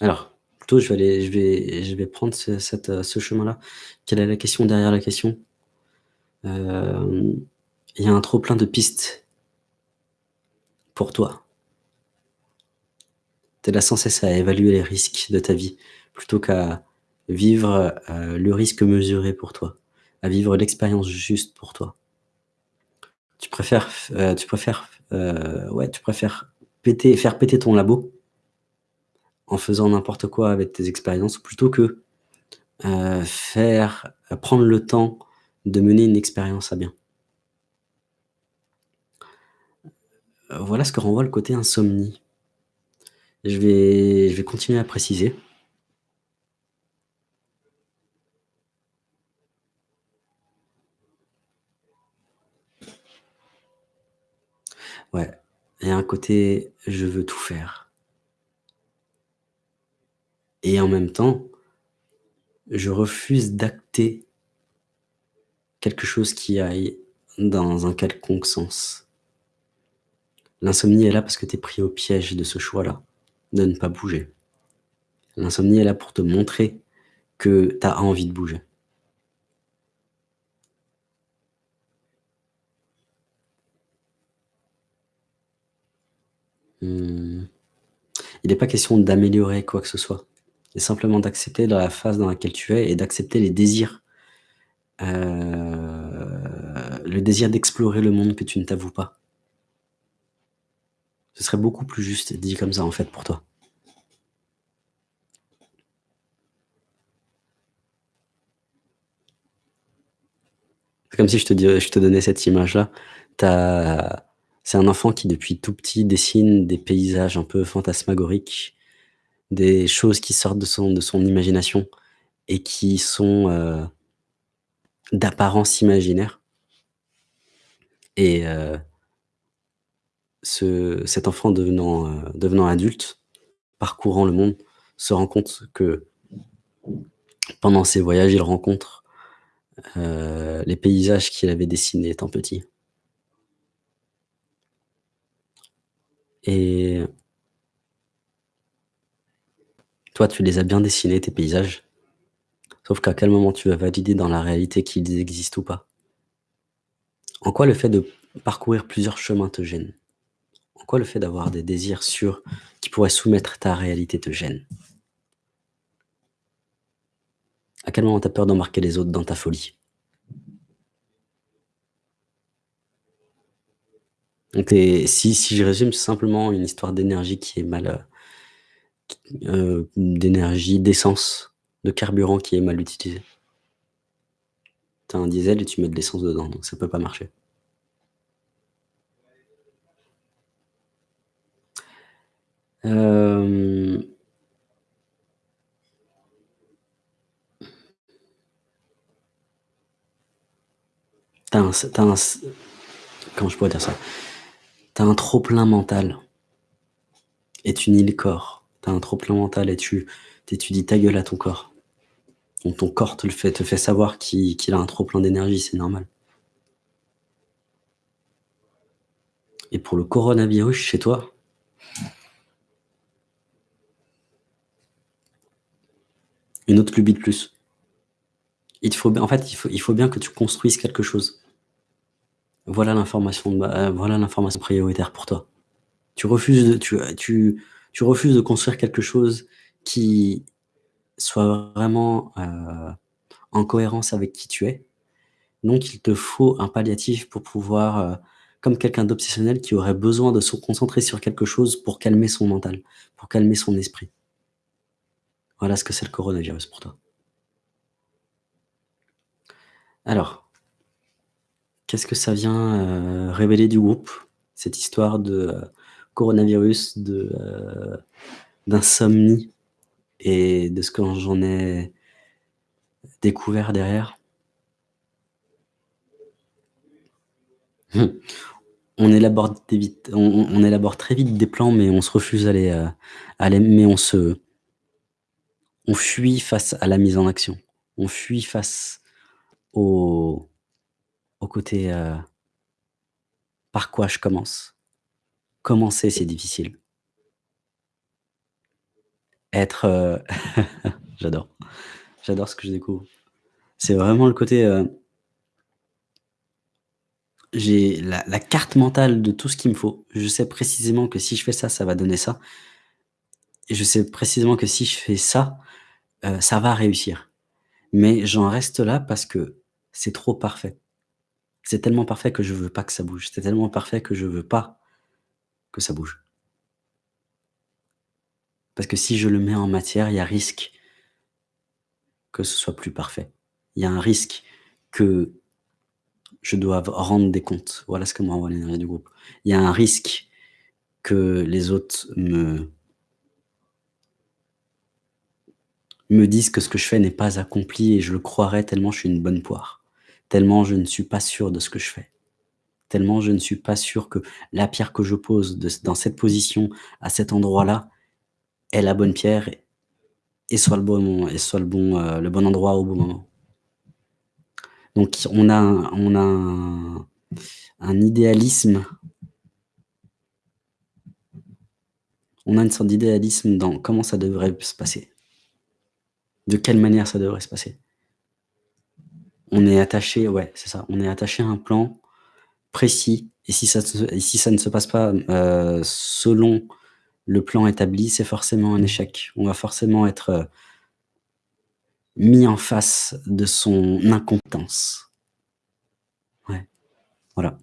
Alors, plutôt je vais aller je vais je vais prendre ce heu, ce chemin-là. Quelle est la question derrière la question? Hem, il y a un trop plein de pistes pour toi. Tu es là sans cesse à évaluer les risques de ta vie, plutôt qu'à vivre, heu, le risque mesuré pour toi, à vivre l'expérience juste pour toi. Tu préfères tu préfères ouais, tu préfères péter faire péter ton labo en faisant n'importe quoi avec tes expériences plutôt que, heu, faire heu, prendre le temps de mener une expérience à bien. Heu, voilà ce que renvoie le côté insomnie. Je vais je vais continuer à préciser. Ouais, il y a un côté «je veux tout faire» et en même temps je refuse d'acter quelque chose qui aille dans un quelconque sens. L'insomnie est là parce que tu es pris au piège de ce choix-là, de ne pas bouger. L'insomnie est là pour te montrer que tu as envie de bouger. Mmh. Il est pas question d'améliorer quoi que ce soit. C'est simplement d'accepter la phase dans laquelle tu es et d'accepter les désirs, heu, le désir d'explorer le monde que tu ne t'avoues pas. Ce serait beaucoup plus juste dit comme ça, en fait, pour toi. C'est comme si je te je te donnais cette image-là. C'est un enfant qui, depuis tout petit, dessine des paysages un peu fantasmagoriques, des choses qui sortent de son de son imagination et qui sont, heu d'apparence imaginaire et heu ce cet enfant devenant, heu, devenant adulte, parcourant le monde, se rend compte que pendant ses voyages, il rencontre, les paysages qu'il avait dessinés étant petit. Et toi, tu les as bien dessinés tes paysages, sauf qu'à quel moment tu vas valider dans la réalité qu'ils existent ou pas? En quoi le fait de parcourir plusieurs chemins te gêne? En quoi le fait d'avoir des désirs sûrs qui pourraient soumettre ta réalité te gêne? À quel moment tu as peur d'embarquer les autres dans ta folie? Si si je résume, simplement une histoire d'énergie qui est mal, heu, d'énergie, d'essence, de carburant qui est mal utilisé. Tu as un diesel et tu mets de l'essence dedans, donc ça peut pas marcher. Hem Tu as un comment je pourrais dire ça? Tu as un trop plein mental et tu nies le corps. Un trop plein mental et tu tu dis: «Ta gueule» à ton corps. Donc ton corps te le fait te fait savoir qu'il a un trop plein d'énergie, c'est normal. Et pour le coronavirus chez toi une autre lubie de plus. Il faut en fait, il faut bien que tu construises quelque chose. Voilà l'information heu, voilà prioritaire pour toi. Tu refuses de tu, tu tu refuses de construire quelque chose qui soit vraiment, heu, en cohérence avec qui tu es. Donc il te faut un palliatif pour pouvoir, heu, comme quelqu'un d'obsessionnel qui aurait besoin de se concentrer sur quelque chose pour calmer son mental, pour calmer son esprit. Voilà ce que c'est le coronavirus pour toi. Alors qu'est-ce que ça vient, heu, révéler du groupe, cette histoire de, coronavirus, heu, d'insomnie et de ce que j'en ai découvert derrière? On élabore très vite des plans, mais on se refuse à les, heu, à les mais on se on fuit face à la mise en action. On fuit face au au côté, heu par quoi je commence? Commencer, c'est difficile? Être, heu j'adore. J'adore ce que je découvre. C'est vraiment le côté, heu j'ai la carte mentale de tout ce qu'il me faut. Je sais précisément que si je fais ça, ça va donner ça et je sais précisément que si je fais ça, heu, ça va réussir. Mais j'en reste là parce que c'est trop parfait. C'est tellement parfait que je veux pas que ça bouge. C'est tellement parfait que je veux pas que ça bouge. Parce que si je le mets en matière, il y a risque que ce soit plus parfait. Il y a un risque que je doive rendre des comptes. Voilà ce que m'envoie l'énergie du groupe. Il y a un risque que les autres me me disent que ce que je fais n'est pas accompli et je le croirais tellement je suis une bonne poire. Tellement je ne suis pas sûr de ce que je fais. Je ne suis pas sûr que la pierre que je pose dans cette position, à cet endroit-là, est la bonne pierre et soit le bon et soit le bon, heu, le bon endroit au bon moment. Donc on a on a un un idéalisme on a une sorte d'idéalisme dans comment ça devrait se passer. De quelle manière ça devrait se passer. On est attaché ouais, c'est ça, on est attaché à un plan précis et si ça si ça ne se passe pas, heu, selon le plan établi, c'est forcément un échec. On va forcément être, heu mis en face de son incompétence. Ouais, voilà.